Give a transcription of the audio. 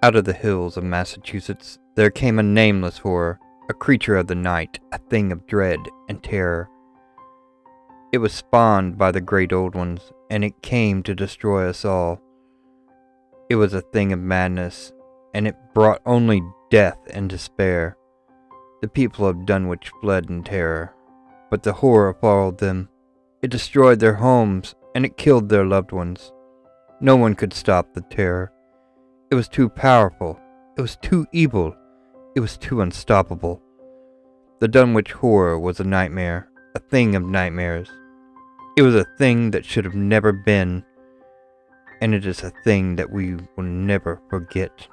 Out of the hills of Massachusetts there came a nameless horror, a creature of the night, a thing of dread and terror. It was spawned by the great old ones, and it came to destroy us all. It was a thing of madness, and it brought only death and despair. The people of Dunwich fled in terror, but the horror followed them. It destroyed their homes, and it killed their loved ones. No one could stop the terror. It was too powerful. It was too evil. It was too unstoppable. The Dunwich horror was a nightmare, a thing of nightmares. It was a thing that should have never been, and it is a thing that we will never forget.